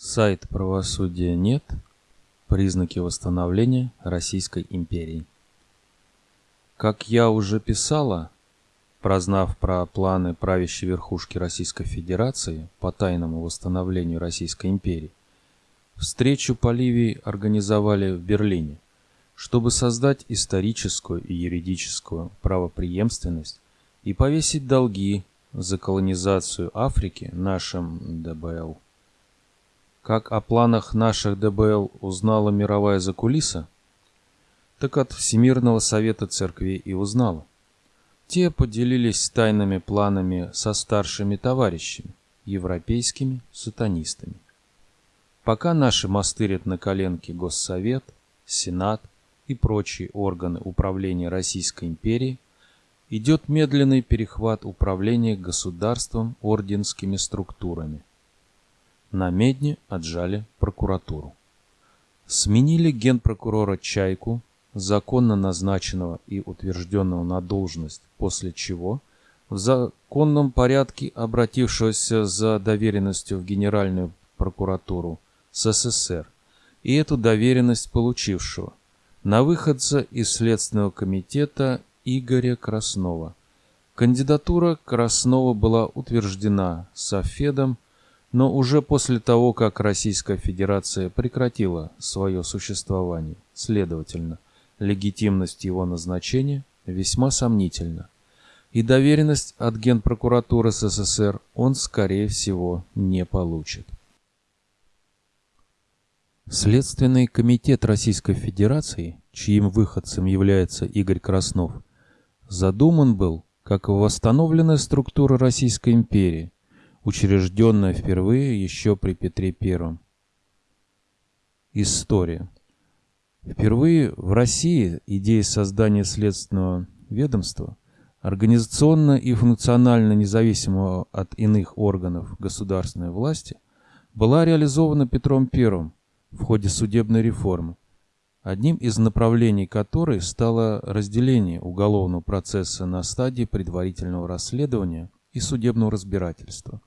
Сайт правосудия нет. Признаки восстановления Российской империи. Как я уже писала, прознав про планы правящей верхушки Российской Федерации по тайному восстановлению Российской империи, встречу по Ливии организовали в Берлине, чтобы создать историческую и юридическую правопреемственность и повесить долги за колонизацию Африки нашим ДБЛ. Как о планах наших ДБЛ узнала мировая закулиса, так от Всемирного Совета Церкви и узнала. Те поделились тайными планами со старшими товарищами, европейскими сатанистами. Пока наши мастырят на коленке Госсовет, Сенат и прочие органы управления Российской империи, идет медленный перехват управления государством орденскими структурами. На Медне отжали прокуратуру. Сменили генпрокурора Чайку, законно назначенного и утвержденного на должность, после чего в законном порядке обратившегося за доверенностью в Генеральную прокуратуру СССР и эту доверенность получившего на выходца из Следственного комитета Игоря Краснова. Кандидатура Краснова была утверждена Софедом но уже после того, как Российская Федерация прекратила свое существование. Следовательно, легитимность его назначения весьма сомнительна. И доверенность от Генпрокуратуры СССР он, скорее всего, не получит. Следственный комитет Российской Федерации, чьим выходцем является Игорь Краснов, задуман был как восстановленная структура Российской империи – учрежденная впервые еще при Петре I. История. Впервые в России идея создания следственного ведомства, организационно и функционально независимого от иных органов государственной власти, была реализована Петром I в ходе судебной реформы, одним из направлений которой стало разделение уголовного процесса на стадии предварительного расследования и судебного разбирательства.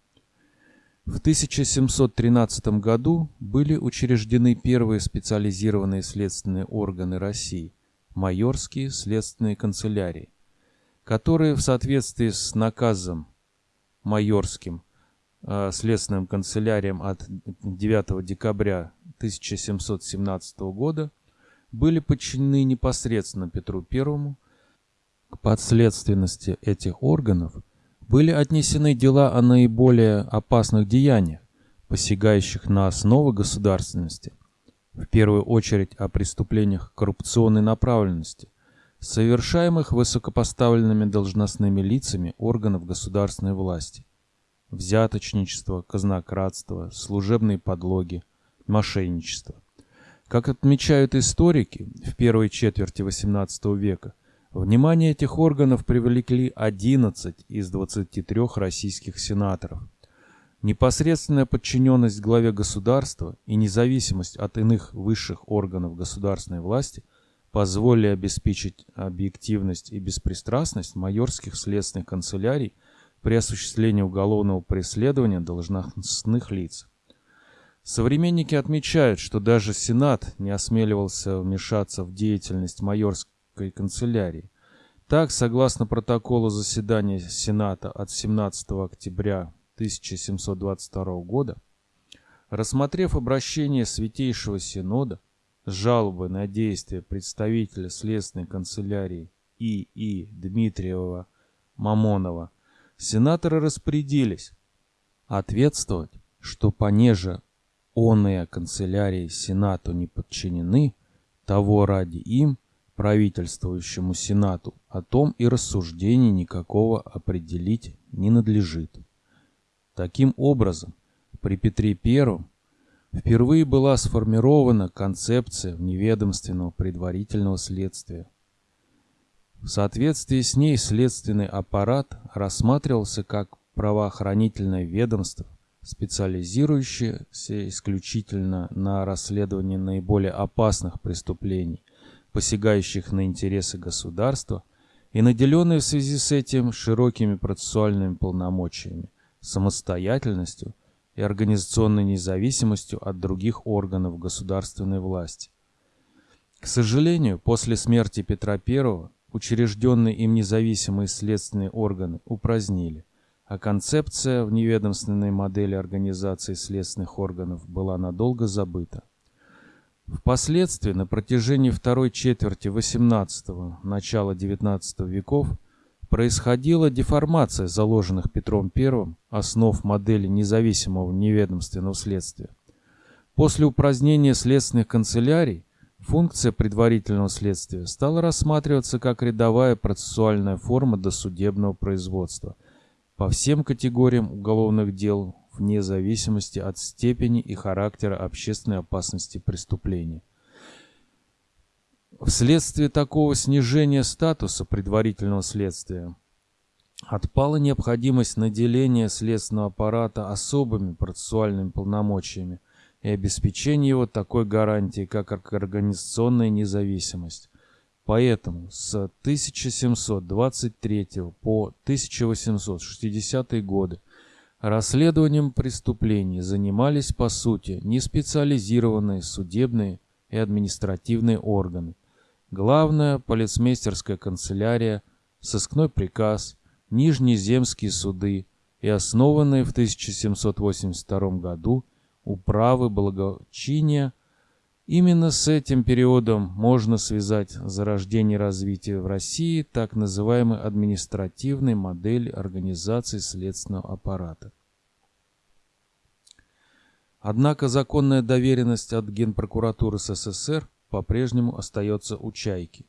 В 1713 году были учреждены первые специализированные следственные органы России – майорские следственные канцелярии, которые в соответствии с наказом майорским э, следственным канцеляриям от 9 декабря 1717 года были подчинены непосредственно Петру I. К подследственности этих органов – были отнесены дела о наиболее опасных деяниях, посягающих на основы государственности, в первую очередь о преступлениях коррупционной направленности, совершаемых высокопоставленными должностными лицами органов государственной власти, взяточничество, казнократство, служебные подлоги, мошенничество. Как отмечают историки, в первой четверти XVIII века Внимание этих органов привлекли 11 из 23 российских сенаторов. Непосредственная подчиненность главе государства и независимость от иных высших органов государственной власти позволили обеспечить объективность и беспристрастность майорских следственных канцелярий при осуществлении уголовного преследования должностных лиц. Современники отмечают, что даже Сенат не осмеливался вмешаться в деятельность майорских Императорской канцелярии. Так, согласно протоколу заседания Сената от 17 октября 1722 года, рассмотрев обращение Святейшего Синода с жалобой на действия представителя Следственной канцелярии И.И. Дмитриева Мамонова, сенаторы распорядились ответствовать, что понеже оные канцелярии Сенату не подчинены, того ради им правительствующему Сенату о том и рассуждений никакого определить не надлежит. Таким образом, при Петре I впервые была сформирована концепция вневедомственного предварительного следствия. В соответствии с ней следственный аппарат рассматривался как правоохранительное ведомство, специализирующееся исключительно на расследовании наиболее опасных преступлений, посягающих на интересы государства и наделенные в связи с этим широкими процессуальными полномочиями, самостоятельностью и организационной независимостью от других органов государственной власти. К сожалению, после смерти Петра I учрежденные им независимые следственные органы упразднили, а концепция в неведомственной модели организации следственных органов была надолго забыта. Впоследствии, на протяжении второй четверти XVIII – начала XIX веков, происходила деформация заложенных Петром I основ модели независимого неведомственного следствия. После упразднения следственных канцелярий функция предварительного следствия стала рассматриваться как рядовая процессуальная форма досудебного производства по всем категориям уголовных дел вне зависимости от степени и характера общественной опасности преступления. Вследствие такого снижения статуса предварительного следствия отпала необходимость наделения следственного аппарата особыми процессуальными полномочиями и обеспечения его такой гарантией, как организационная независимость. Поэтому с 1723 по 1860 годы расследованием преступлений занимались по сути неспециализированные судебные и административные органы, Главная полицмейстерская канцелярия, сыскной приказ, Нижнеземские суды и основанные в 1782 году управы благочиния Именно с этим периодом можно связать зарождение развития в России так называемой административной модели организации следственного аппарата. Однако законная доверенность от Генпрокуратуры СССР по-прежнему остается у чайки.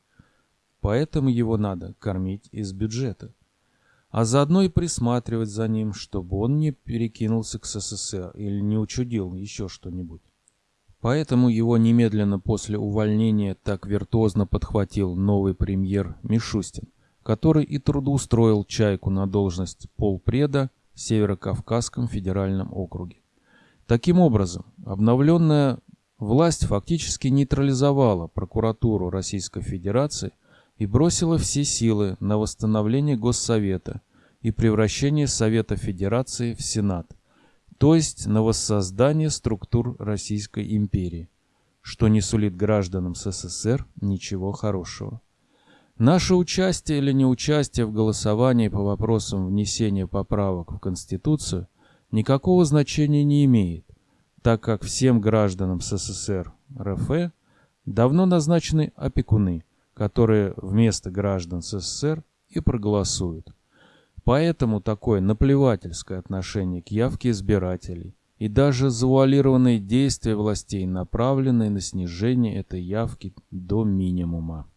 Поэтому его надо кормить из бюджета. А заодно и присматривать за ним, чтобы он не перекинулся к СССР или не учудил еще что-нибудь. Поэтому его немедленно после увольнения так виртуозно подхватил новый премьер Мишустин, который и трудоустроил Чайку на должность полпреда в Северо-Кавказском федеральном округе. Таким образом, обновленная Власть фактически нейтрализовала прокуратуру Российской Федерации и бросила все силы на восстановление Госсовета и превращение Совета Федерации в Сенат, то есть на воссоздание структур Российской империи, что не сулит гражданам СССР ничего хорошего. Наше участие или неучастие в голосовании по вопросам внесения поправок в Конституцию никакого значения не имеет, так как всем гражданам СССР РФ давно назначены опекуны, которые вместо граждан СССР и проголосуют. Поэтому такое наплевательское отношение к явке избирателей и даже завуалированные действия властей, направленные на снижение этой явки до минимума.